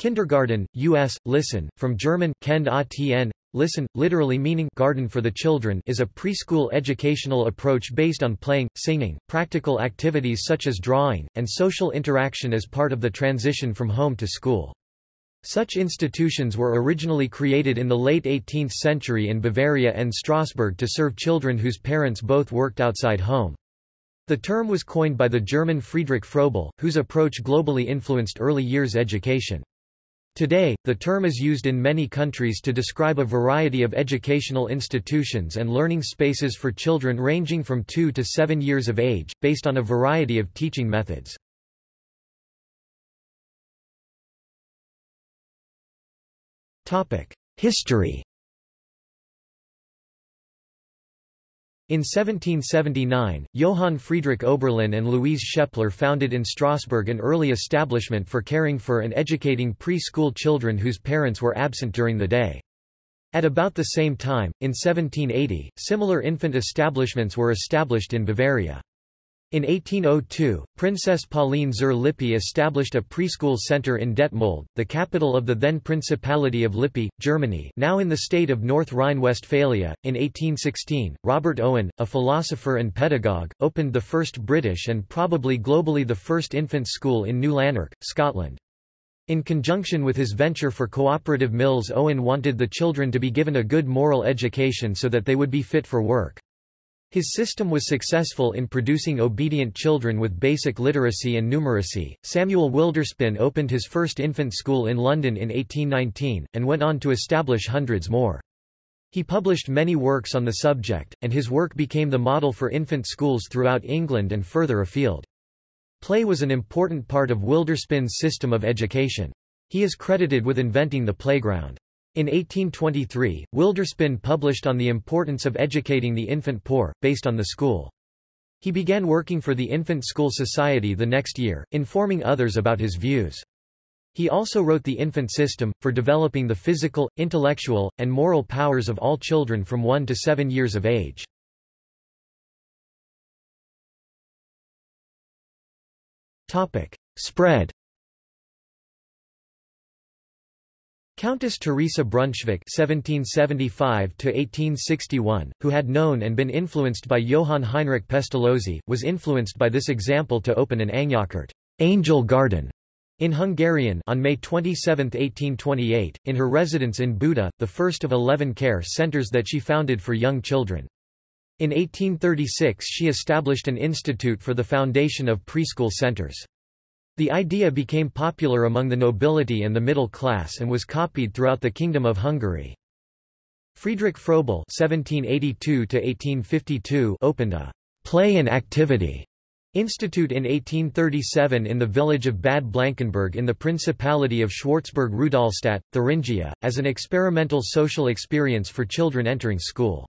Kindergarten, U.S., listen, from German Kend atn, listen, literally meaning garden for the children is a preschool educational approach based on playing, singing, practical activities such as drawing, and social interaction as part of the transition from home to school. Such institutions were originally created in the late 18th century in Bavaria and Strasbourg to serve children whose parents both worked outside home. The term was coined by the German Friedrich Froebel, whose approach globally influenced early years education. Today, the term is used in many countries to describe a variety of educational institutions and learning spaces for children ranging from 2 to 7 years of age, based on a variety of teaching methods. History In 1779, Johann Friedrich Oberlin and Louise Schepler founded in Strasbourg an early establishment for caring for and educating pre-school children whose parents were absent during the day. At about the same time, in 1780, similar infant establishments were established in Bavaria. In 1802, Princess Pauline zur Lippe established a preschool center in Detmold, the capital of the then Principality of Lippe, Germany now in the state of North Rhine-Westphalia. In 1816, Robert Owen, a philosopher and pedagogue, opened the first British and probably globally the first infant school in New Lanark, Scotland. In conjunction with his venture for cooperative mills Owen wanted the children to be given a good moral education so that they would be fit for work. His system was successful in producing obedient children with basic literacy and numeracy. Samuel Wilderspin opened his first infant school in London in 1819, and went on to establish hundreds more. He published many works on the subject, and his work became the model for infant schools throughout England and further afield. Play was an important part of Wilderspin's system of education. He is credited with inventing the playground. In 1823, Wilderspin published on the importance of educating the infant poor, based on the school. He began working for the Infant School Society the next year, informing others about his views. He also wrote The Infant System, for developing the physical, intellectual, and moral powers of all children from 1 to 7 years of age. Spread Countess Teresa Brunswick (1775–1861), who had known and been influenced by Johann Heinrich Pestalozzi, was influenced by this example to open an Angyalkert angel garden in Hungarian on May 27, 1828, in her residence in Buda, the first of eleven care centers that she founded for young children. In 1836 she established an institute for the foundation of preschool centers. The idea became popular among the nobility and the middle class and was copied throughout the Kingdom of Hungary. Friedrich Froebel (1782–1852) opened a play and activity institute in 1837 in the village of Bad Blankenburg in the Principality of Schwarzburg-Rudolstadt, Thuringia, as an experimental social experience for children entering school.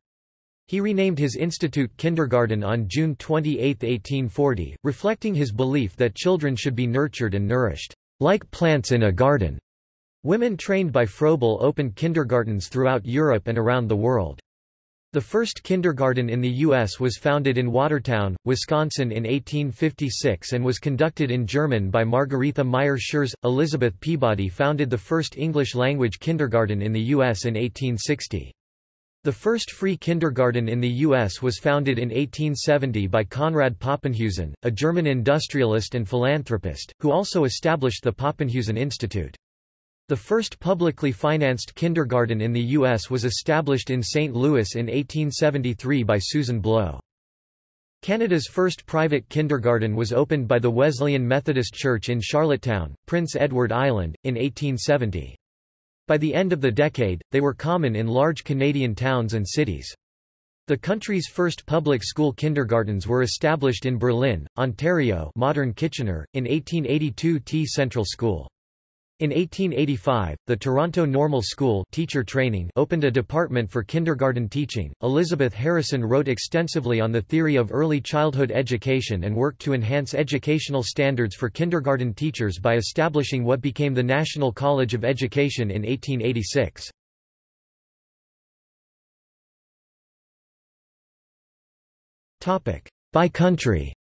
He renamed his institute kindergarten on June 28, 1840, reflecting his belief that children should be nurtured and nourished, like plants in a garden. Women trained by Froebel opened kindergartens throughout Europe and around the world. The first kindergarten in the U.S. was founded in Watertown, Wisconsin in 1856 and was conducted in German by Margaretha Meyer Schurz. Elizabeth Peabody founded the first English-language kindergarten in the U.S. in 1860. The first free kindergarten in the U.S. was founded in 1870 by Konrad Poppenhusen, a German industrialist and philanthropist, who also established the Poppenhusen Institute. The first publicly financed kindergarten in the U.S. was established in St. Louis in 1873 by Susan Blow. Canada's first private kindergarten was opened by the Wesleyan Methodist Church in Charlottetown, Prince Edward Island, in 1870. By the end of the decade, they were common in large Canadian towns and cities. The country's first public school kindergartens were established in Berlin, Ontario modern Kitchener, in 1882 T Central School. In 1885, the Toronto Normal School teacher training opened a department for kindergarten teaching. Elizabeth Harrison wrote extensively on the theory of early childhood education and worked to enhance educational standards for kindergarten teachers by establishing what became the National College of Education in 1886. Topic: By country.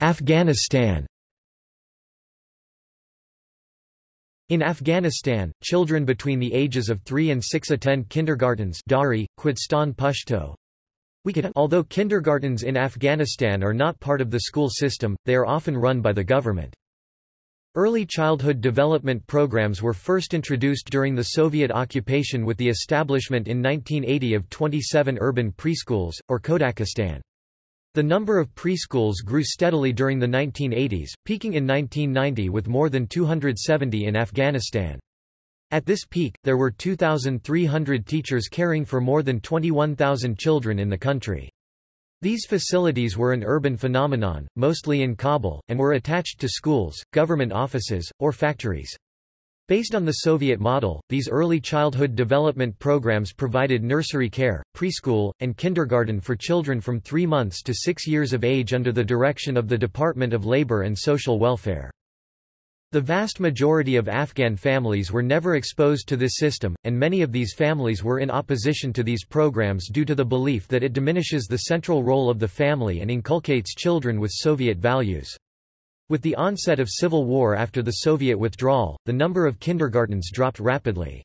Afghanistan In Afghanistan, children between the ages of 3 and 6 attend kindergartens Dari, Qudstan Pashto. Although kindergartens in Afghanistan are not part of the school system, they are often run by the government. Early childhood development programs were first introduced during the Soviet occupation with the establishment in 1980 of 27 urban preschools, or Kodakistan. The number of preschools grew steadily during the 1980s, peaking in 1990 with more than 270 in Afghanistan. At this peak, there were 2,300 teachers caring for more than 21,000 children in the country. These facilities were an urban phenomenon, mostly in Kabul, and were attached to schools, government offices, or factories. Based on the Soviet model, these early childhood development programs provided nursery care, preschool, and kindergarten for children from three months to six years of age under the direction of the Department of Labor and Social Welfare. The vast majority of Afghan families were never exposed to this system, and many of these families were in opposition to these programs due to the belief that it diminishes the central role of the family and inculcates children with Soviet values. With the onset of civil war after the Soviet withdrawal, the number of kindergartens dropped rapidly.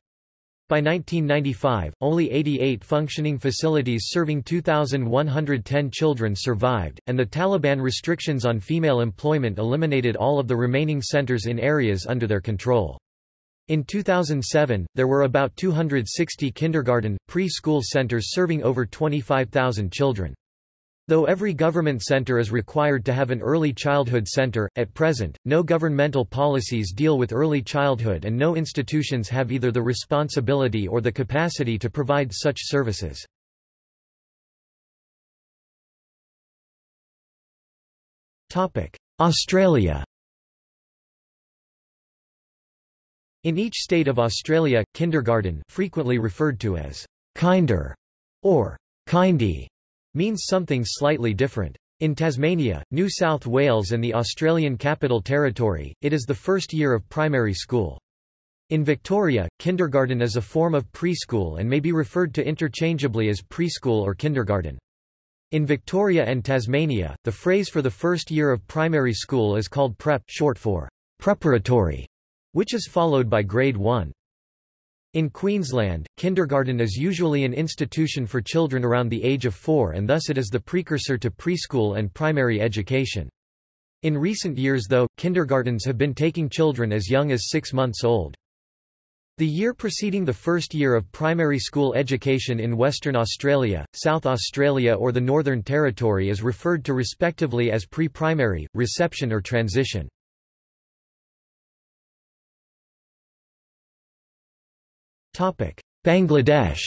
By 1995, only 88 functioning facilities serving 2,110 children survived, and the Taliban restrictions on female employment eliminated all of the remaining centers in areas under their control. In 2007, there were about 260 kindergarten, pre-school centers serving over 25,000 children. Though every government center is required to have an early childhood center, at present, no governmental policies deal with early childhood and no institutions have either the responsibility or the capacity to provide such services. Australia In each state of Australia, kindergarten frequently referred to as kinder or kindy means something slightly different. In Tasmania, New South Wales and the Australian Capital Territory, it is the first year of primary school. In Victoria, kindergarten is a form of preschool and may be referred to interchangeably as preschool or kindergarten. In Victoria and Tasmania, the phrase for the first year of primary school is called prep short for preparatory, which is followed by grade 1. In Queensland, kindergarten is usually an institution for children around the age of four and thus it is the precursor to preschool and primary education. In recent years though, kindergartens have been taking children as young as six months old. The year preceding the first year of primary school education in Western Australia, South Australia or the Northern Territory is referred to respectively as pre-primary, reception or transition. Bangladesh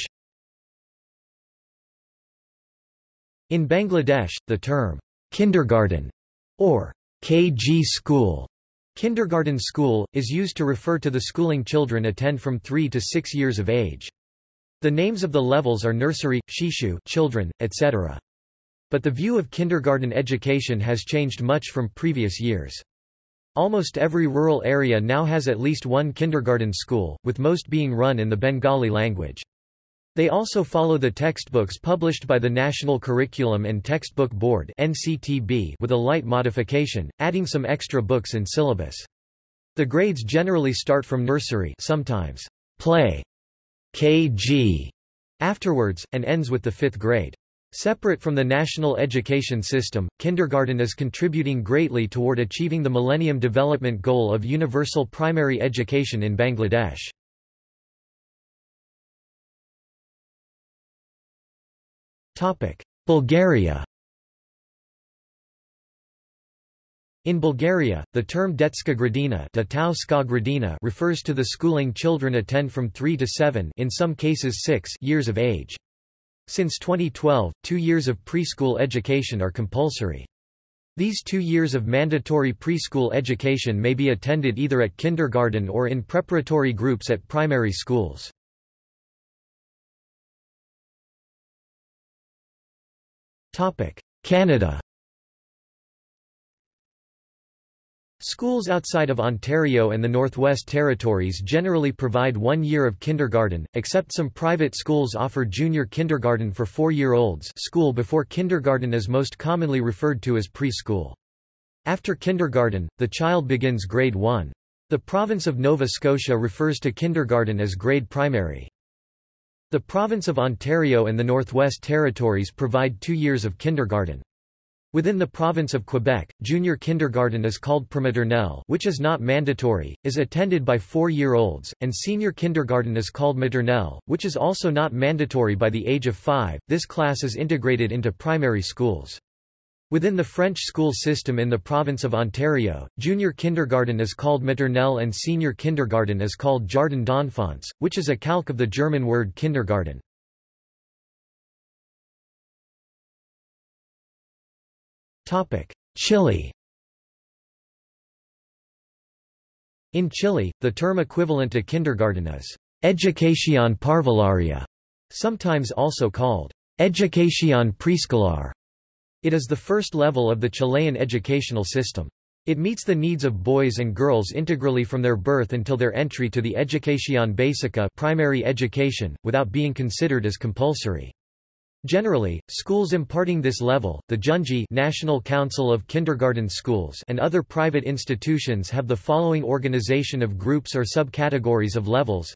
In Bangladesh, the term kindergarten or KG school kindergarten school, is used to refer to the schooling children attend from 3 to 6 years of age. The names of the levels are nursery, shishu children, etc. But the view of kindergarten education has changed much from previous years. Almost every rural area now has at least one kindergarten school, with most being run in the Bengali language. They also follow the textbooks published by the National Curriculum and Textbook Board (NCTB) with a light modification, adding some extra books in syllabus. The grades generally start from nursery, sometimes play, KG, afterwards, and ends with the fifth grade. Separate from the national education system, kindergarten is contributing greatly toward achieving the Millennium Development Goal of universal primary education in Bangladesh. Bulgaria In Bulgaria, the term detska gradina refers to the schooling children attend from 3 to 7 in some cases 6 years of age. Since 2012, two years of preschool education are compulsory. These two years of mandatory preschool education may be attended either at kindergarten or in preparatory groups at primary schools. Canada Schools outside of Ontario and the Northwest Territories generally provide one year of kindergarten, except some private schools offer junior kindergarten for four-year-olds school before kindergarten is most commonly referred to as preschool. After kindergarten, the child begins grade 1. The province of Nova Scotia refers to kindergarten as grade primary. The province of Ontario and the Northwest Territories provide two years of kindergarten. Within the province of Quebec, junior kindergarten is called prematernelle which is not mandatory, is attended by four-year-olds, and senior kindergarten is called maternelle, which is also not mandatory by the age of five. This class is integrated into primary schools. Within the French school system in the province of Ontario, junior kindergarten is called maternelle and senior kindergarten is called jardin d'enfants, which is a calque of the German word kindergarten. Chile In Chile, the term equivalent to kindergarten is educación parvularia, sometimes also called educación preescolar. It is the first level of the Chilean educational system. It meets the needs of boys and girls integrally from their birth until their entry to the Educación Básica primary education, without being considered as compulsory. Generally, schools imparting this level, the Junji National Council of Kindergarten Schools and other private institutions have the following organization of groups or subcategories of levels.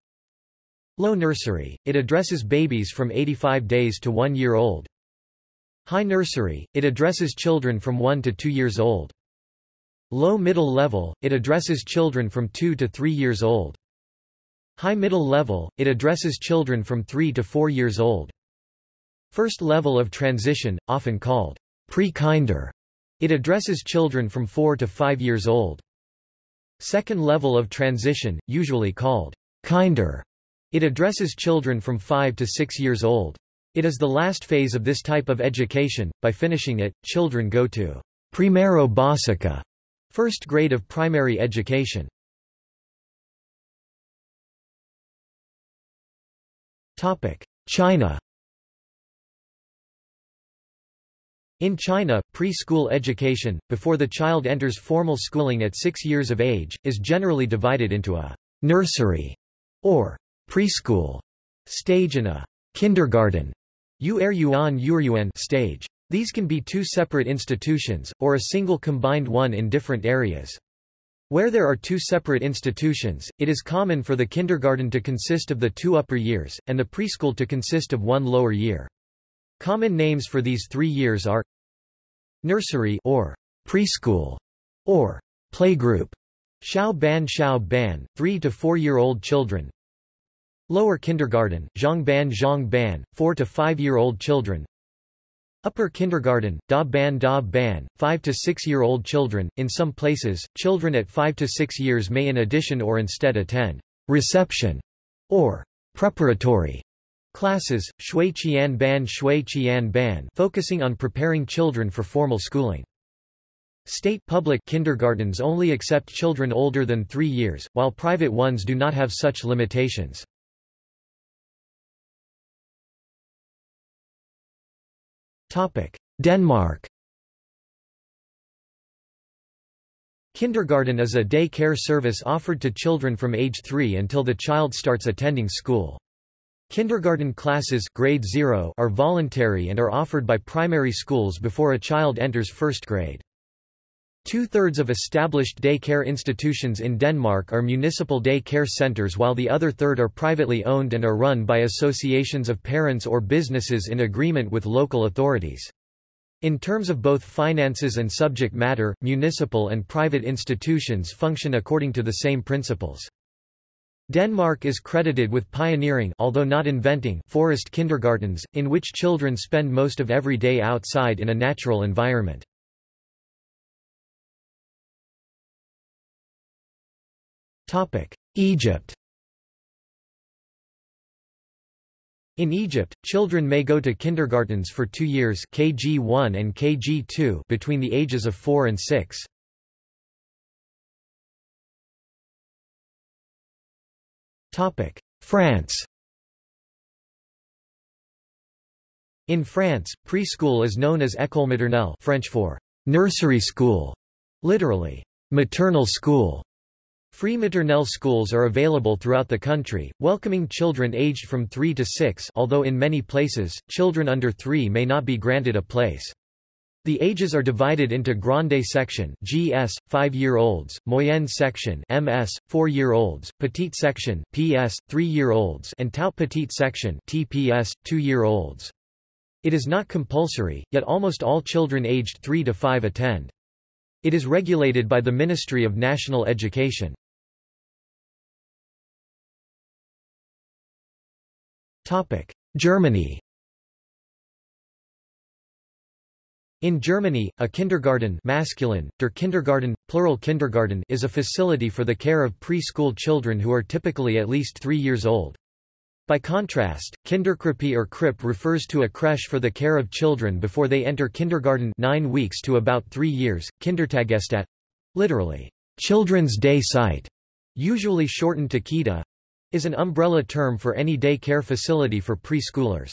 Low nursery, it addresses babies from 85 days to 1 year old. High nursery, it addresses children from 1 to 2 years old. Low middle level, it addresses children from 2 to 3 years old. High middle level, it addresses children from 3 to 4 years old. First level of transition, often called pre-kinder. It addresses children from 4 to 5 years old. Second level of transition, usually called kinder. It addresses children from 5 to 6 years old. It is the last phase of this type of education. By finishing it, children go to primero básica, first grade of primary education. Topic: China In China, preschool education, before the child enters formal schooling at six years of age, is generally divided into a nursery or preschool stage and a kindergarten er er stage. These can be two separate institutions, or a single combined one in different areas. Where there are two separate institutions, it is common for the kindergarten to consist of the two upper years, and the preschool to consist of one lower year. Common names for these three years are nursery or preschool or playgroup, Xiao Ban Xiao Ban, 3 to 4 year old children. Lower kindergarten, Zhong Ban Zhong Ban, 4 to 5 year old children. Upper kindergarten, Da Ban Da Ban, 5 to 6 year old children. In some places, children at 5 to 6 years may in addition or instead attend reception or preparatory Classes, Shui Qian Ban Shui Qian Ban focusing on preparing children for formal schooling. State public kindergartens only accept children older than three years, while private ones do not have such limitations. Denmark Kindergarten is a day care service offered to children from age 3 until the child starts attending school. Kindergarten classes grade 0 are voluntary and are offered by primary schools before a child enters first grade. Two-thirds of established day care institutions in Denmark are municipal day care centres while the other third are privately owned and are run by associations of parents or businesses in agreement with local authorities. In terms of both finances and subject matter, municipal and private institutions function according to the same principles. Denmark is credited with pioneering although not inventing forest kindergartens, in which children spend most of every day outside in a natural environment. Egypt In Egypt, children may go to kindergartens for two years KG1 and KG2 between the ages of 4 and 6. France In France, preschool is known as école maternelle French for nursery school, literally, maternal school. Free maternelle schools are available throughout the country, welcoming children aged from 3 to 6 although in many places, children under 3 may not be granted a place. The ages are divided into Grande section GS 5-year-olds, Moyenne section MS 4-year-olds, Petite section PS 3-year-olds and Tout Petite section TPS 2-year-olds. It is not compulsory, yet almost all children aged 3 to 5 attend. It is regulated by the Ministry of National Education. Germany In Germany, a kindergarten masculine, der Kindergarten, plural kindergarten is a facility for the care of preschool children who are typically at least three years old. By contrast, Kinderkrippe or Krippe refers to a creche for the care of children before they enter kindergarten 9 weeks to about 3 years, Kindertagesstätte literally, children's day site, usually shortened to Kita, is an umbrella term for any day care facility for preschoolers.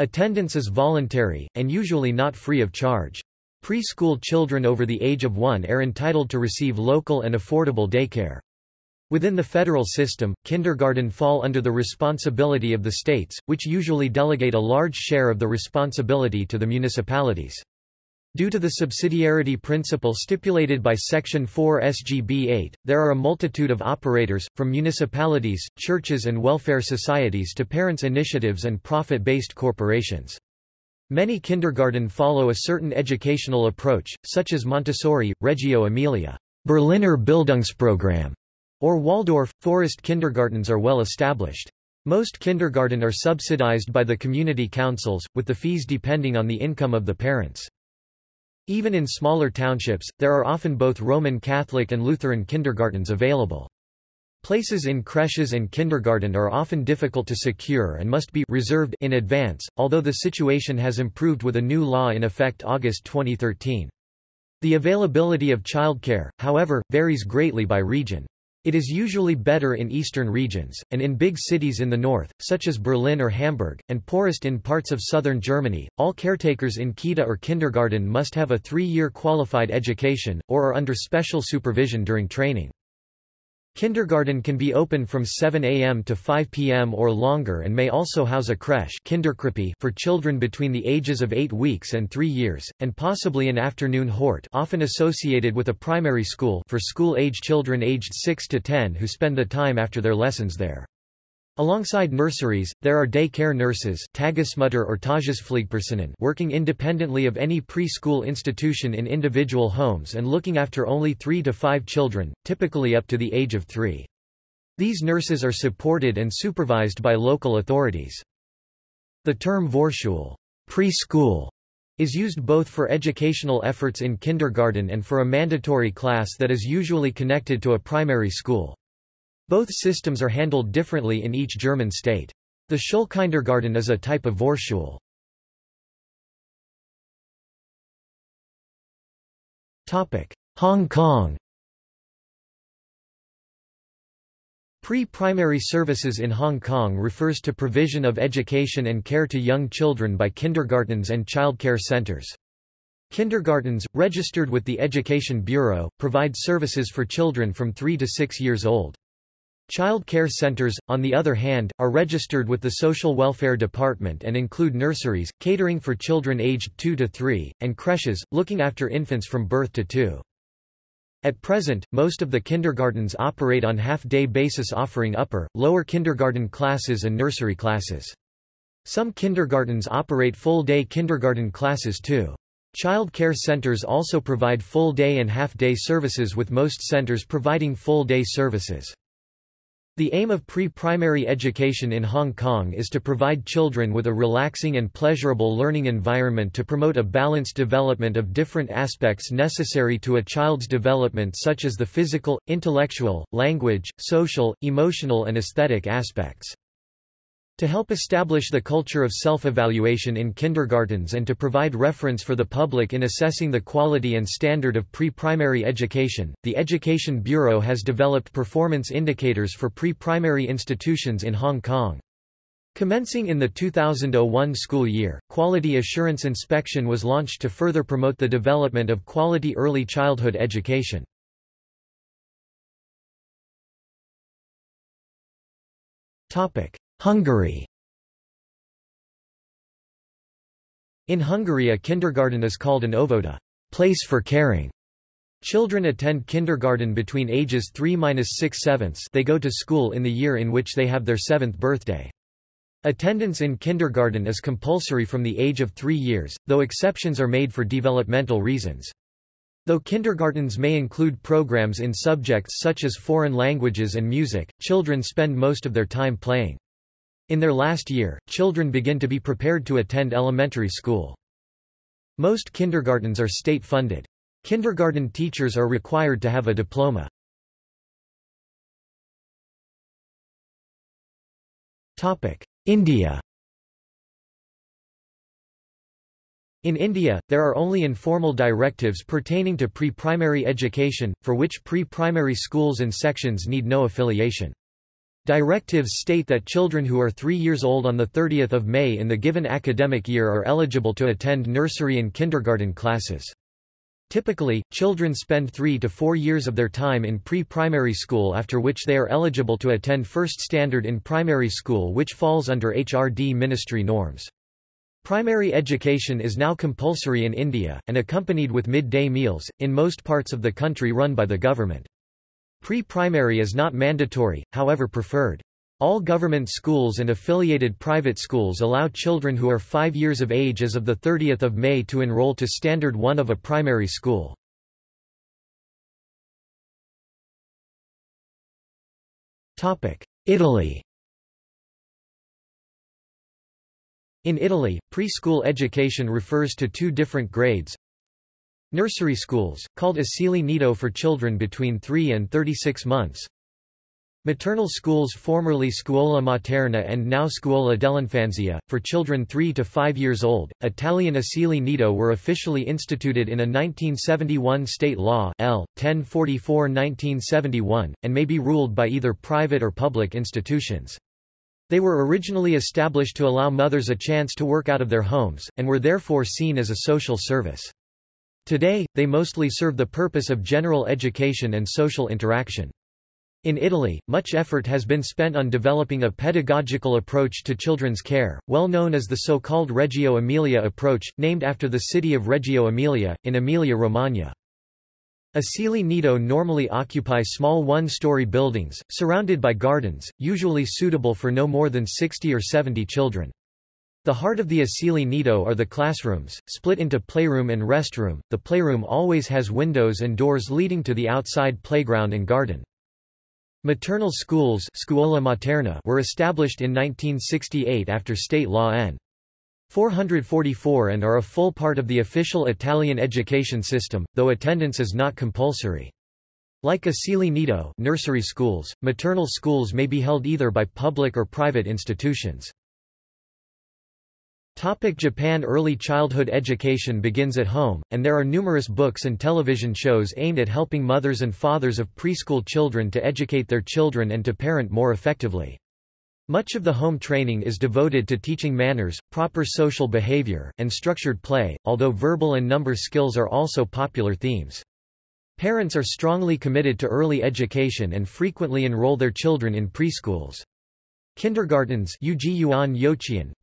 Attendance is voluntary, and usually not free of charge. Preschool children over the age of one are entitled to receive local and affordable daycare. Within the federal system, kindergarten fall under the responsibility of the states, which usually delegate a large share of the responsibility to the municipalities. Due to the subsidiarity principle stipulated by Section 4 SGB 8, there are a multitude of operators, from municipalities, churches and welfare societies to parents' initiatives and profit-based corporations. Many kindergarten follow a certain educational approach, such as Montessori, Reggio Emilia, Berliner Bildungsprogramm, or Waldorf. Forest kindergartens are well established. Most kindergarten are subsidized by the community councils, with the fees depending on the income of the parents. Even in smaller townships, there are often both Roman Catholic and Lutheran kindergartens available. Places in creches and kindergarten are often difficult to secure and must be reserved in advance, although the situation has improved with a new law in effect August 2013. The availability of childcare, however, varies greatly by region. It is usually better in eastern regions, and in big cities in the north, such as Berlin or Hamburg, and poorest in parts of southern Germany. All caretakers in Kita or kindergarten must have a three-year qualified education, or are under special supervision during training. Kindergarten can be open from 7 a.m. to 5 p.m. or longer and may also house a creche Kinderkrippe for children between the ages of 8 weeks and 3 years, and possibly an afternoon hort often associated with a primary school for school-age children aged 6 to 10 who spend the time after their lessons there. Alongside nurseries, there are day care nurses Tagesmutter or Tagespflegepersonen working independently of any preschool institution in individual homes and looking after only three to five children, typically up to the age of three. These nurses are supported and supervised by local authorities. The term Vorschule preschool, is used both for educational efforts in kindergarten and for a mandatory class that is usually connected to a primary school. Both systems are handled differently in each German state. The Schulkindergarten is a type of Vorschule. Hong Kong Pre-primary services in Hong Kong refers to provision of education and care to young children by kindergartens and childcare centres. Kindergartens, registered with the Education Bureau, provide services for children from 3 to 6 years old. Child care centers, on the other hand, are registered with the Social Welfare Department and include nurseries, catering for children aged 2 to 3, and creches, looking after infants from birth to 2. At present, most of the kindergartens operate on half-day basis offering upper, lower kindergarten classes and nursery classes. Some kindergartens operate full-day kindergarten classes too. Child care centers also provide full-day and half-day services with most centers providing full-day services. The aim of pre-primary education in Hong Kong is to provide children with a relaxing and pleasurable learning environment to promote a balanced development of different aspects necessary to a child's development such as the physical, intellectual, language, social, emotional and aesthetic aspects. To help establish the culture of self-evaluation in kindergartens and to provide reference for the public in assessing the quality and standard of pre-primary education, the Education Bureau has developed performance indicators for pre-primary institutions in Hong Kong. Commencing in the 2001 school year, Quality Assurance Inspection was launched to further promote the development of quality early childhood education. Topic. Hungary In Hungary a kindergarten is called an óvoda place for caring. Children attend kindergarten between ages 3–6 sevenths they go to school in the year in which they have their seventh birthday. Attendance in kindergarten is compulsory from the age of three years, though exceptions are made for developmental reasons. Though kindergartens may include programs in subjects such as foreign languages and music, children spend most of their time playing. In their last year, children begin to be prepared to attend elementary school. Most kindergartens are state-funded. Kindergarten teachers are required to have a diploma. India In India, there are only informal directives pertaining to pre-primary education, for which pre-primary schools and sections need no affiliation. Directives state that children who are three years old on 30 May in the given academic year are eligible to attend nursery and kindergarten classes. Typically, children spend three to four years of their time in pre-primary school after which they are eligible to attend first standard in primary school which falls under HRD ministry norms. Primary education is now compulsory in India, and accompanied with midday meals, in most parts of the country run by the government. Pre-primary is not mandatory, however preferred. All government schools and affiliated private schools allow children who are 5 years of age as of 30 May to enroll to Standard 1 of a primary school. Italy In Italy, preschool education refers to two different grades, Nursery schools, called asili nido for children between 3 and 36 months. Maternal schools formerly Scuola Materna and now Scuola dell'Infanzia, for children 3 to 5 years old. Italian asili nido were officially instituted in a 1971 state law L. 1044-1971, and may be ruled by either private or public institutions. They were originally established to allow mothers a chance to work out of their homes, and were therefore seen as a social service. Today, they mostly serve the purpose of general education and social interaction. In Italy, much effort has been spent on developing a pedagogical approach to children's care, well known as the so-called Reggio Emilia approach, named after the city of Reggio Emilia, in Emilia-Romagna. Asili nido normally occupy small one-story buildings, surrounded by gardens, usually suitable for no more than 60 or 70 children. The heart of the Asili Nido are the classrooms, split into playroom and restroom. The playroom always has windows and doors leading to the outside playground and garden. Maternal schools Scuola Materna were established in 1968 after state law N. 444 and are a full part of the official Italian education system, though attendance is not compulsory. Like Asili Nido nursery schools, maternal schools may be held either by public or private institutions. Topic Japan Early childhood education begins at home, and there are numerous books and television shows aimed at helping mothers and fathers of preschool children to educate their children and to parent more effectively. Much of the home training is devoted to teaching manners, proper social behavior, and structured play, although verbal and number skills are also popular themes. Parents are strongly committed to early education and frequently enroll their children in preschools. Kindergartens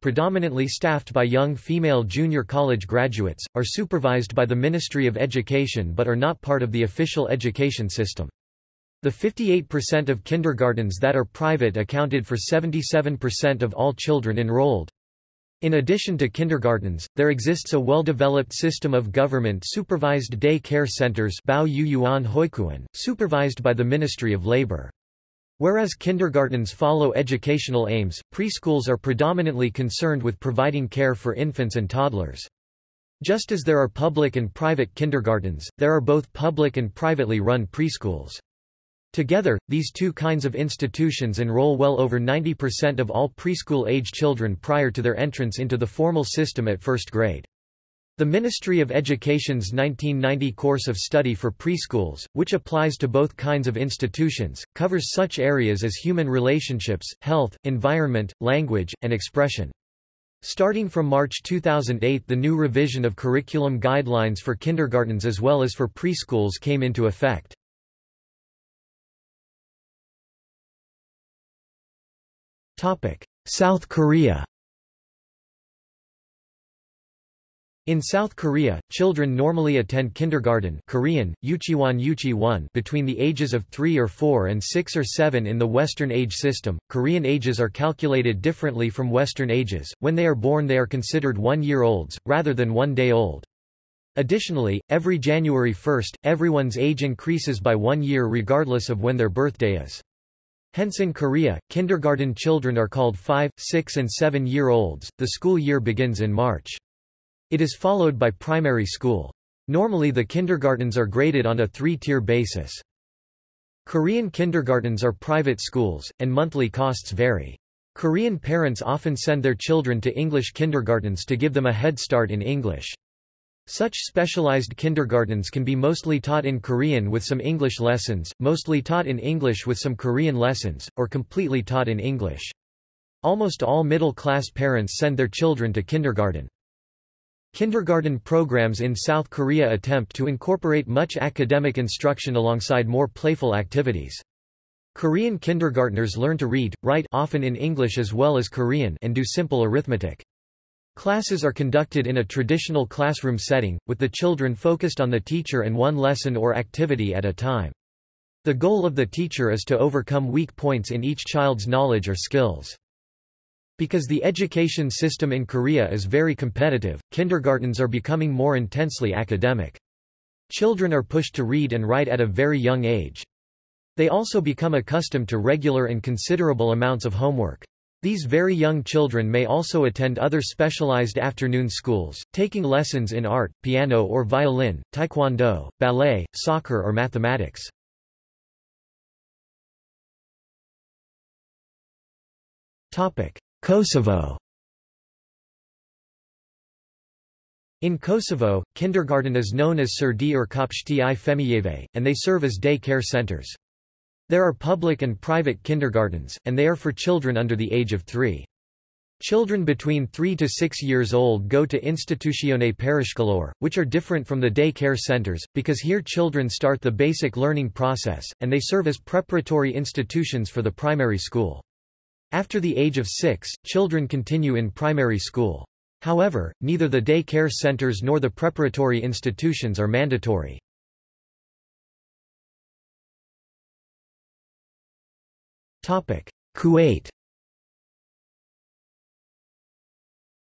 predominantly staffed by young female junior college graduates, are supervised by the Ministry of Education but are not part of the official education system. The 58% of kindergartens that are private accounted for 77% of all children enrolled. In addition to kindergartens, there exists a well-developed system of government-supervised day care centers supervised by the Ministry of Labor. Whereas kindergartens follow educational aims, preschools are predominantly concerned with providing care for infants and toddlers. Just as there are public and private kindergartens, there are both public and privately run preschools. Together, these two kinds of institutions enroll well over 90% of all preschool-age children prior to their entrance into the formal system at first grade. The Ministry of Education's 1990 course of study for preschools, which applies to both kinds of institutions, covers such areas as human relationships, health, environment, language, and expression. Starting from March 2008 the new revision of curriculum guidelines for kindergartens as well as for preschools came into effect. South Korea In South Korea, children normally attend kindergarten Korean, Yuchiwan Yuchi 1 between the ages of 3 or 4 and 6 or 7 in the Western age system. Korean ages are calculated differently from Western ages. When they are born they are considered one-year-olds, rather than one-day old. Additionally, every January 1, everyone's age increases by one year regardless of when their birthday is. Hence in Korea, kindergarten children are called 5, 6 and 7-year-olds. The school year begins in March. It is followed by primary school. Normally the kindergartens are graded on a three-tier basis. Korean kindergartens are private schools, and monthly costs vary. Korean parents often send their children to English kindergartens to give them a head start in English. Such specialized kindergartens can be mostly taught in Korean with some English lessons, mostly taught in English with some Korean lessons, or completely taught in English. Almost all middle-class parents send their children to kindergarten. Kindergarten programs in South Korea attempt to incorporate much academic instruction alongside more playful activities. Korean kindergartners learn to read, write often in English as well as Korean and do simple arithmetic. Classes are conducted in a traditional classroom setting, with the children focused on the teacher and one lesson or activity at a time. The goal of the teacher is to overcome weak points in each child's knowledge or skills. Because the education system in Korea is very competitive, kindergartens are becoming more intensely academic. Children are pushed to read and write at a very young age. They also become accustomed to regular and considerable amounts of homework. These very young children may also attend other specialized afternoon schools, taking lessons in art, piano or violin, taekwondo, ballet, soccer or mathematics. Topic: Kosovo In Kosovo, kindergarten is known as Sredi or Kopshti i Femijeve, and they serve as day care centers. There are public and private kindergartens, and they are for children under the age of three. Children between 3 to 6 years old go to Institutione Parascolor, which are different from the day care centers, because here children start the basic learning process, and they serve as preparatory institutions for the primary school. After the age of six, children continue in primary school. However, neither the day care centers nor the preparatory institutions are mandatory. Kuwait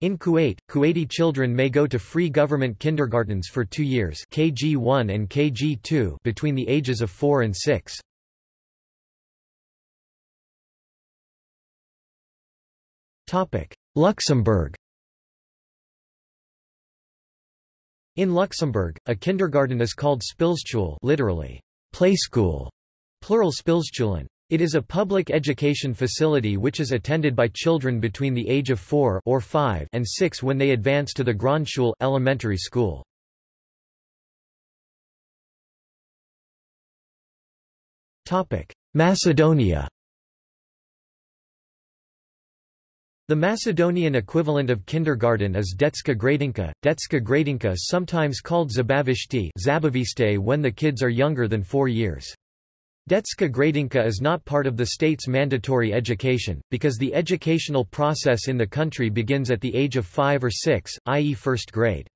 In Kuwait, Kuwaiti children may go to free government kindergartens for two years KG1 and KG2 between the ages of 4 and 6. Luxembourg In Luxembourg, a kindergarten is called Spilschool literally, play school, plural Spilschulen. It is a public education facility which is attended by children between the age of 4 or 5 and 6 when they advance to the Grundschule elementary school. Macedonia The Macedonian equivalent of kindergarten is Detska Gradinka. Detska Gradinka sometimes called Zabavishte when the kids are younger than four years. Detska Gradinka is not part of the state's mandatory education, because the educational process in the country begins at the age of five or six, i.e. first grade.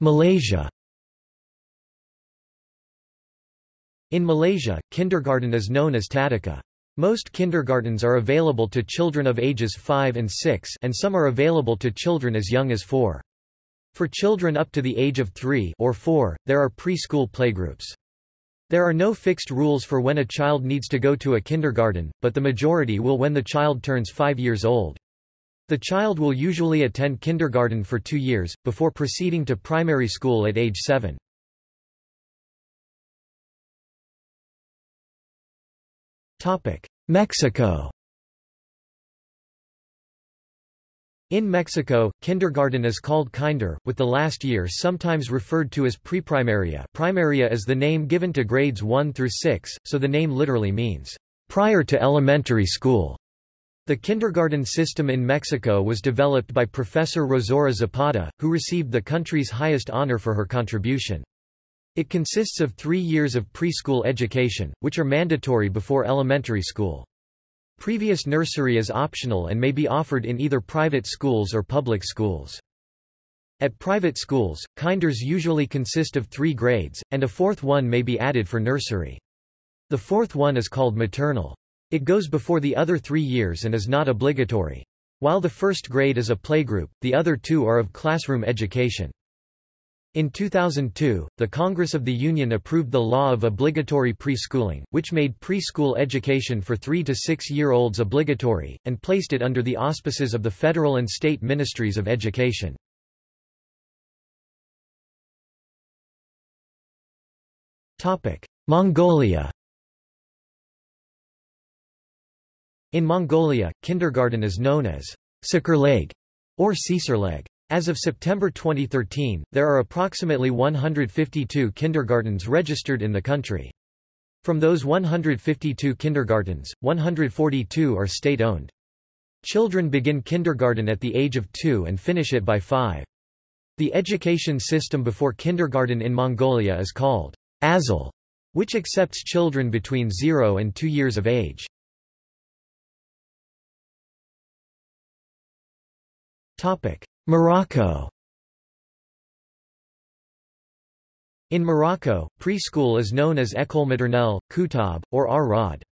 Malaysia In Malaysia, kindergarten is known as Tadika. Most kindergartens are available to children of ages 5 and 6 and some are available to children as young as 4. For children up to the age of 3 or 4, there are preschool playgroups. There are no fixed rules for when a child needs to go to a kindergarten, but the majority will when the child turns 5 years old. The child will usually attend kindergarten for two years, before proceeding to primary school at age 7. Mexico In Mexico, kindergarten is called kinder, with the last year sometimes referred to as preprimaria primaria is the name given to grades 1 through 6, so the name literally means, prior to elementary school. The kindergarten system in Mexico was developed by Professor Rosaura Zapata, who received the country's highest honor for her contribution. It consists of three years of preschool education, which are mandatory before elementary school. Previous nursery is optional and may be offered in either private schools or public schools. At private schools, kinders usually consist of three grades, and a fourth one may be added for nursery. The fourth one is called maternal. It goes before the other three years and is not obligatory. While the first grade is a playgroup, the other two are of classroom education. In 2002, the Congress of the Union approved the law of obligatory preschooling, which made preschool education for 3 to 6-year-olds obligatory, and placed it under the auspices of the federal and state ministries of education. Mongolia In Mongolia, kindergarten is known as Sikerleg or Caesarleg. As of September 2013, there are approximately 152 kindergartens registered in the country. From those 152 kindergartens, 142 are state-owned. Children begin kindergarten at the age of two and finish it by five. The education system before kindergarten in Mongolia is called Azal, which accepts children between 0 and 2 years of age. Morocco In Morocco, preschool is known as École maternelle, Koutab, or Ar-Rad.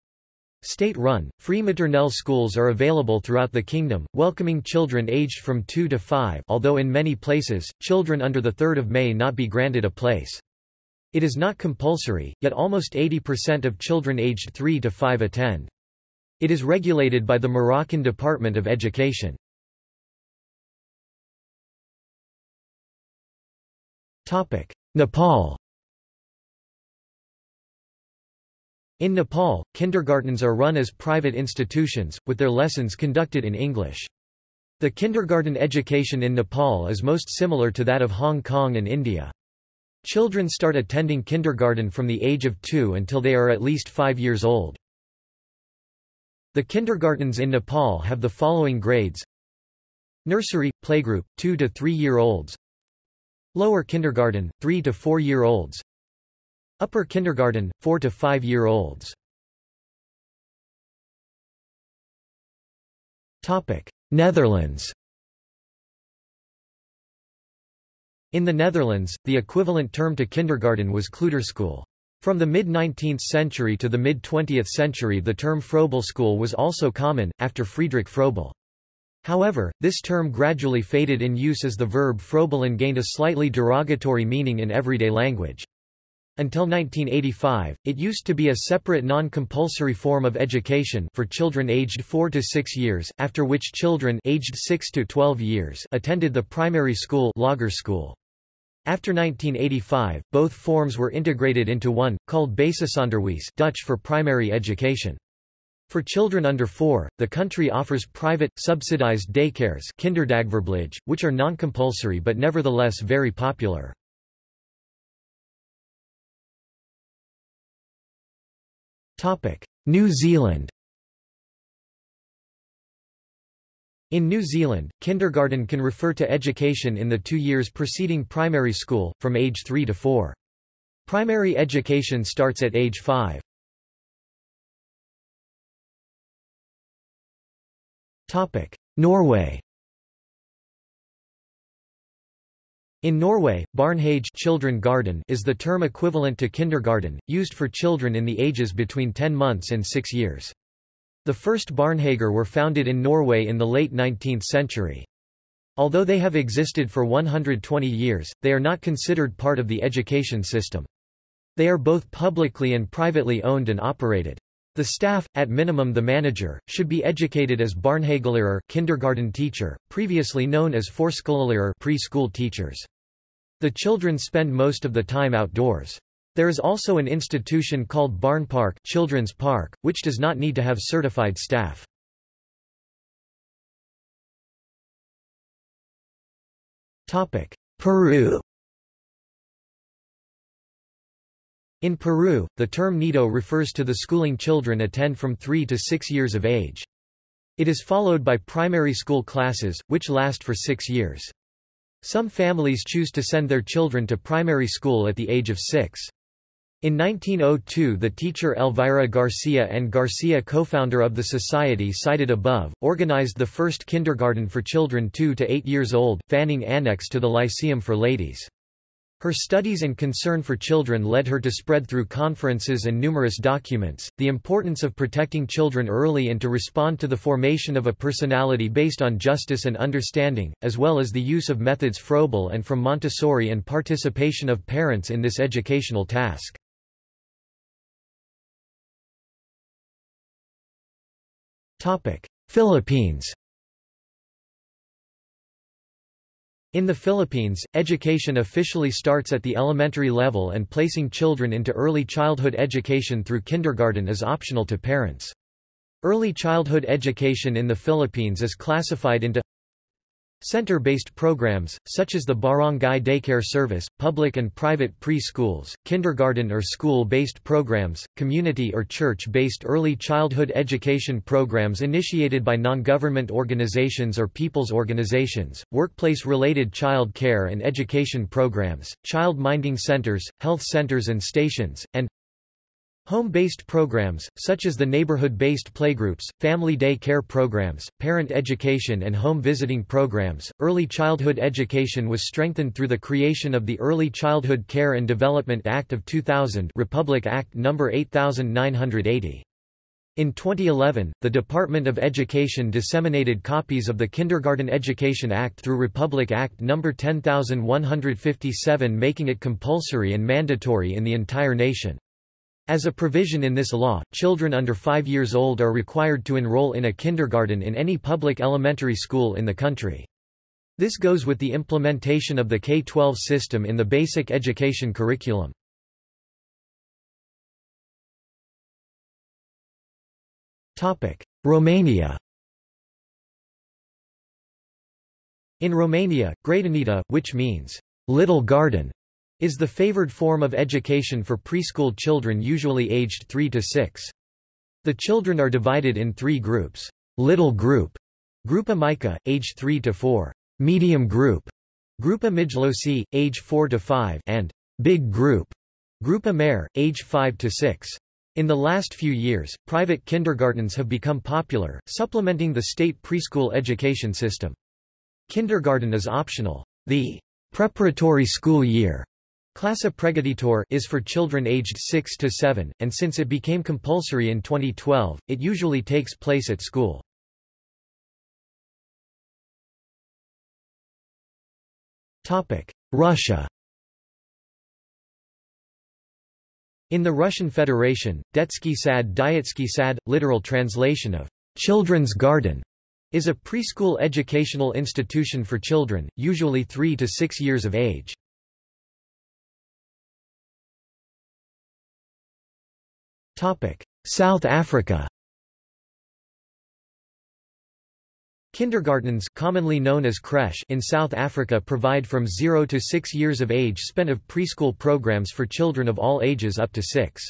State-run, free maternelle schools are available throughout the kingdom, welcoming children aged from 2 to 5 although in many places, children under the 3rd of May not be granted a place. It is not compulsory, yet almost 80% of children aged 3 to 5 attend. It is regulated by the Moroccan Department of Education. Nepal In Nepal, kindergartens are run as private institutions, with their lessons conducted in English. The kindergarten education in Nepal is most similar to that of Hong Kong and India. Children start attending kindergarten from the age of two until they are at least five years old. The kindergartens in Nepal have the following grades Nursery, playgroup, 2 to 3 year olds Lower kindergarten, 3 to 4 year olds Upper kindergarten, 4 to 5 year olds Topic: Netherlands In the Netherlands, the equivalent term to kindergarten was kleuterschool. From the mid-19th century to the mid-20th century the term Froebelschool was also common, after Friedrich Froebel. However, this term gradually faded in use as the verb froebeln gained a slightly derogatory meaning in everyday language. Until 1985, it used to be a separate non-compulsory form of education for children aged 4 to 6 years, after which children aged 6 to 12 years attended the primary school lager school. After 1985, both forms were integrated into one, called Basisonderwijs Dutch for primary education. For children under 4, the country offers private, subsidized daycares kinderdagverblijf, which are non-compulsory but nevertheless very popular. New Zealand In New Zealand, kindergarten can refer to education in the two years preceding primary school, from age 3 to 4. Primary education starts at age 5. Norway In Norway, Barnehage children garden is the term equivalent to kindergarten, used for children in the ages between 10 months and 6 years. The first barnehager were founded in Norway in the late 19th century. Although they have existed for 120 years, they are not considered part of the education system. They are both publicly and privately owned and operated. The staff, at minimum the manager, should be educated as barnehagelærer kindergarten teacher, previously known as Forskolelærer preschool teachers. The children spend most of the time outdoors. There is also an institution called Barnepark Children's Park, which does not need to have certified staff. Peru In Peru, the term nido refers to the schooling children attend from 3 to 6 years of age. It is followed by primary school classes, which last for six years. Some families choose to send their children to primary school at the age of six. In 1902 the teacher Elvira Garcia and Garcia co-founder of the society cited above, organized the first kindergarten for children 2 to 8 years old, Fanning Annex to the Lyceum for Ladies. Her studies and concern for children led her to spread through conferences and numerous documents, the importance of protecting children early and to respond to the formation of a personality based on justice and understanding, as well as the use of methods Froebel and from Montessori and participation of parents in this educational task. Philippines In the Philippines, education officially starts at the elementary level and placing children into early childhood education through kindergarten is optional to parents. Early childhood education in the Philippines is classified into Center-based programs, such as the Barangay Daycare Service, public and private pre-schools, kindergarten or school-based programs, community or church-based early childhood education programs initiated by non-government organizations or people's organizations, workplace-related child care and education programs, child-minding centers, health centers and stations, and Home-based programs, such as the neighborhood-based playgroups, family day care programs, parent education and home visiting programs. Early childhood education was strengthened through the creation of the Early Childhood Care and Development Act of 2000 Republic Act No. 8980. In 2011, the Department of Education disseminated copies of the Kindergarten Education Act through Republic Act No. 10157 making it compulsory and mandatory in the entire nation. As a provision in this law, children under 5 years old are required to enroll in a kindergarten in any public elementary school in the country. This goes with the implementation of the K-12 system in the basic education curriculum. Romania In Romania, Grădinița, which means, little garden, is the favored form of education for preschool children usually aged 3 to 6. The children are divided in three groups. Little group, Grupa Mica, age 3 to 4. Medium group, Grupa Mijloci, age 4 to 5, and Big group, Grupa Mare, age 5 to 6. In the last few years, private kindergartens have become popular, supplementing the state preschool education system. Kindergarten is optional. The preparatory school year Classe Pregătitor is for children aged 6 to 7, and since it became compulsory in 2012, it usually takes place at school. Russia In the Russian Federation, Detsky Sad Dietsky Sad, literal translation of Children's Garden, is a preschool educational institution for children, usually 3 to 6 years of age. South Africa Kindergartens commonly known as creche in South Africa provide from 0 to 6 years of age spent of preschool programs for children of all ages up to 6.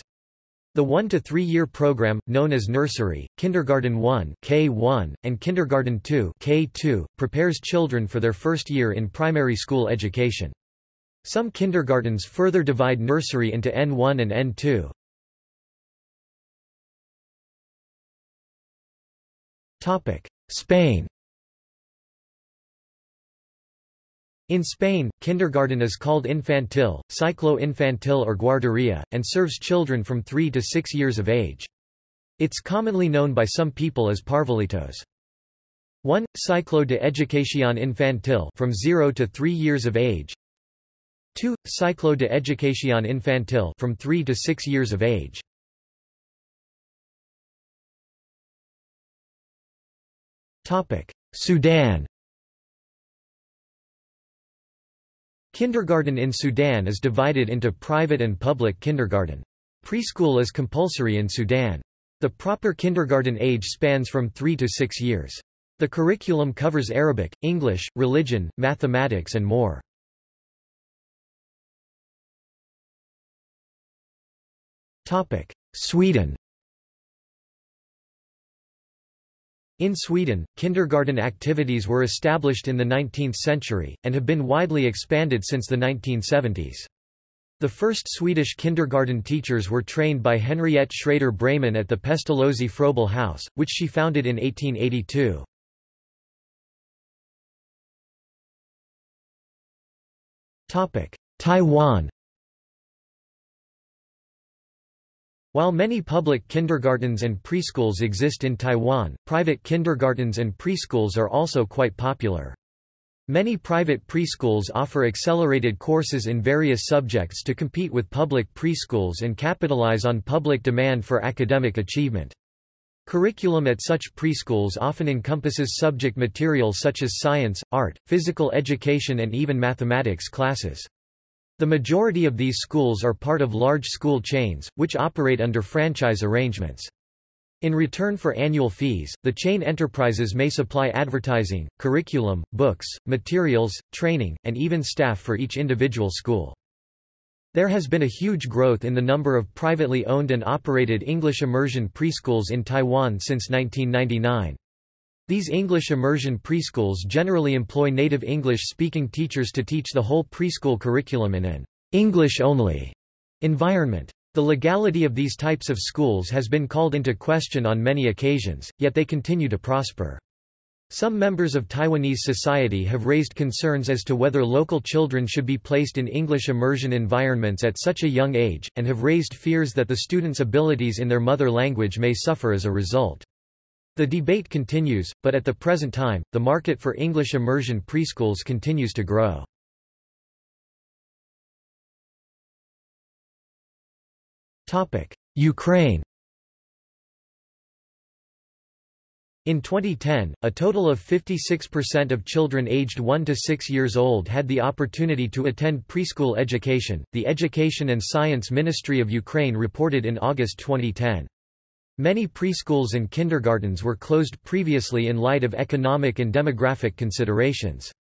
The 1 to 3 year program, known as nursery, kindergarten 1 K1, and kindergarten 2 K2, prepares children for their first year in primary school education. Some kindergartens further divide nursery into N1 and N2. Spain In Spain, kindergarten is called infantil, ciclo infantil or guarderia, and serves children from 3 to 6 years of age. It's commonly known by some people as parvulitos. 1. Ciclo de educación infantil from 0 to 3 years of age 2. Ciclo de educación infantil from 3 to 6 years of age Sudan Kindergarten in Sudan is divided into private and public kindergarten. Preschool is compulsory in Sudan. The proper kindergarten age spans from 3 to 6 years. The curriculum covers Arabic, English, religion, mathematics and more. Sweden In Sweden, kindergarten activities were established in the 19th century, and have been widely expanded since the 1970s. The first Swedish kindergarten teachers were trained by Henriette Schrader-Breymann at the Pestalozzi Froebel House, which she founded in 1882. Taiwan While many public kindergartens and preschools exist in Taiwan, private kindergartens and preschools are also quite popular. Many private preschools offer accelerated courses in various subjects to compete with public preschools and capitalize on public demand for academic achievement. Curriculum at such preschools often encompasses subject material such as science, art, physical education and even mathematics classes. The majority of these schools are part of large school chains, which operate under franchise arrangements. In return for annual fees, the chain enterprises may supply advertising, curriculum, books, materials, training, and even staff for each individual school. There has been a huge growth in the number of privately owned and operated English immersion preschools in Taiwan since 1999. These English immersion preschools generally employ native English-speaking teachers to teach the whole preschool curriculum in an English-only environment. The legality of these types of schools has been called into question on many occasions, yet they continue to prosper. Some members of Taiwanese society have raised concerns as to whether local children should be placed in English immersion environments at such a young age, and have raised fears that the students' abilities in their mother language may suffer as a result. The debate continues, but at the present time, the market for English immersion preschools continues to grow. Ukraine In 2010, a total of 56% of children aged 1 to 6 years old had the opportunity to attend preschool education, the Education and Science Ministry of Ukraine reported in August 2010. Many preschools and kindergartens were closed previously in light of economic and demographic considerations.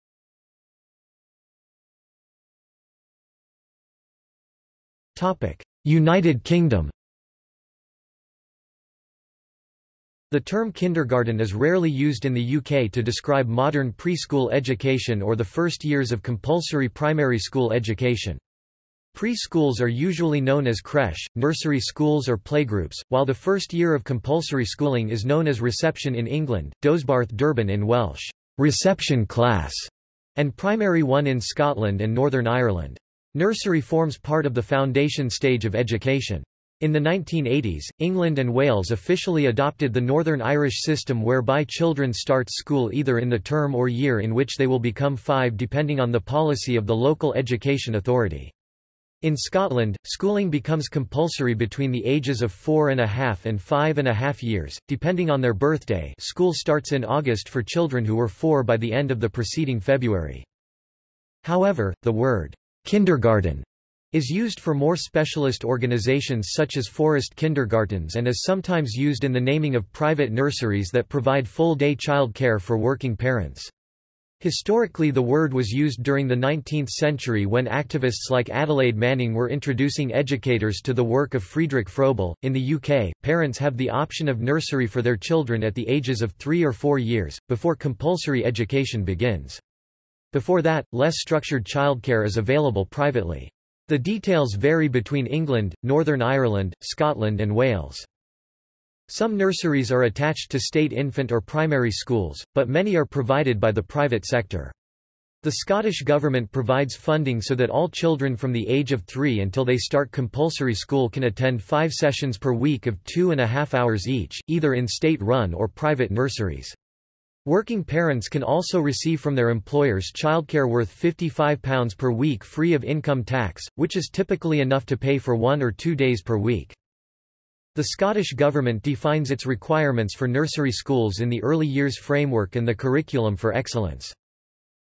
United Kingdom The term kindergarten is rarely used in the UK to describe modern preschool education or the first years of compulsory primary school education. Preschools are usually known as creche, nursery schools or playgroups, while the first year of compulsory schooling is known as reception in England, Dosbarth Derbyn in Welsh, reception class, and primary one in Scotland and Northern Ireland. Nursery forms part of the foundation stage of education. In the 1980s, England and Wales officially adopted the Northern Irish system whereby children start school either in the term or year in which they will become five depending on the policy of the local education authority. In Scotland, schooling becomes compulsory between the ages of four and a half and five and a half years, depending on their birthday school starts in August for children who were four by the end of the preceding February. However, the word kindergarten is used for more specialist organizations such as forest kindergartens and is sometimes used in the naming of private nurseries that provide full-day child care for working parents. Historically the word was used during the 19th century when activists like Adelaide Manning were introducing educators to the work of Friedrich Froebel. In the UK, parents have the option of nursery for their children at the ages of three or four years, before compulsory education begins. Before that, less structured childcare is available privately. The details vary between England, Northern Ireland, Scotland and Wales. Some nurseries are attached to state infant or primary schools, but many are provided by the private sector. The Scottish Government provides funding so that all children from the age of three until they start compulsory school can attend five sessions per week of two and a half hours each, either in state-run or private nurseries. Working parents can also receive from their employers childcare worth £55 per week free of income tax, which is typically enough to pay for one or two days per week. The Scottish Government defines its requirements for nursery schools in the early years framework and the curriculum for excellence.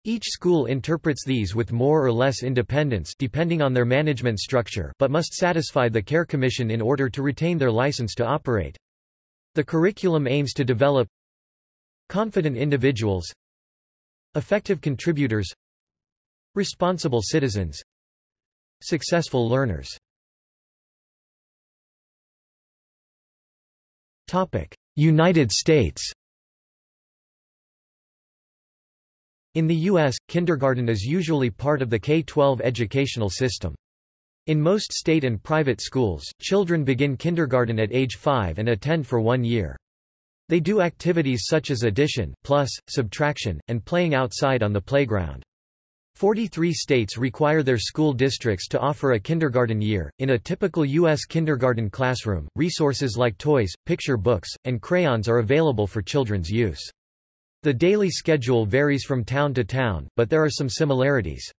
Each school interprets these with more or less independence depending on their management structure but must satisfy the Care Commission in order to retain their license to operate. The curriculum aims to develop confident individuals effective contributors responsible citizens successful learners United States In the U.S., kindergarten is usually part of the K-12 educational system. In most state and private schools, children begin kindergarten at age 5 and attend for one year. They do activities such as addition, plus, subtraction, and playing outside on the playground. 43 states require their school districts to offer a kindergarten year. In a typical U.S. kindergarten classroom, resources like toys, picture books, and crayons are available for children's use. The daily schedule varies from town to town, but there are some similarities.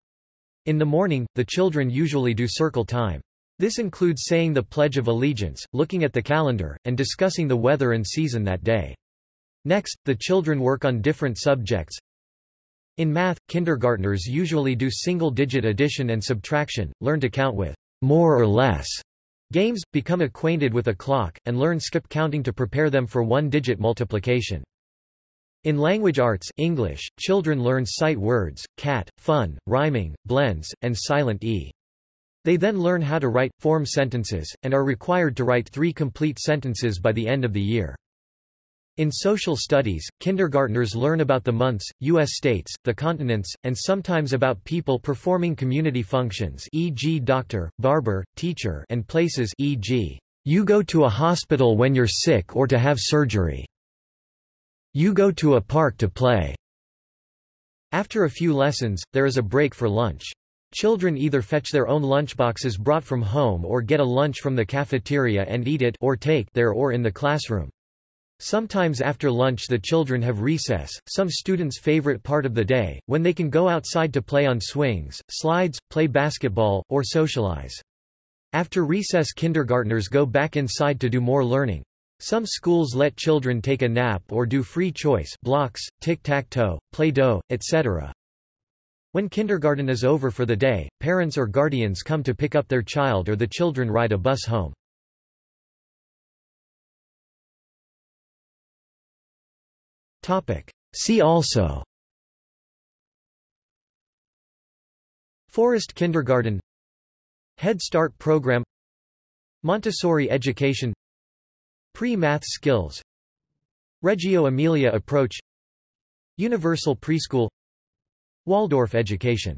In the morning, the children usually do circle time. This includes saying the Pledge of Allegiance, looking at the calendar, and discussing the weather and season that day. Next, the children work on different subjects. In math, kindergartners usually do single-digit addition and subtraction, learn to count with more or less games, become acquainted with a clock, and learn skip counting to prepare them for one-digit multiplication. In language arts English, children learn sight words, cat, fun, rhyming, blends, and silent e. They then learn how to write, form sentences, and are required to write three complete sentences by the end of the year. In social studies, kindergartners learn about the months, U.S. states, the continents, and sometimes about people performing community functions e.g. doctor, barber, teacher and places e.g. you go to a hospital when you're sick or to have surgery. You go to a park to play. After a few lessons, there is a break for lunch. Children either fetch their own lunchboxes brought from home or get a lunch from the cafeteria and eat it or take there or in the classroom. Sometimes after lunch the children have recess, some students' favorite part of the day, when they can go outside to play on swings, slides, play basketball, or socialize. After recess kindergartners go back inside to do more learning. Some schools let children take a nap or do free choice blocks, tic-tac-toe, play-doh, etc. When kindergarten is over for the day, parents or guardians come to pick up their child or the children ride a bus home. See also. Forest Kindergarten. Head Start Program. Montessori education. Pre-math skills. Reggio Emilia approach. Universal preschool. Waldorf education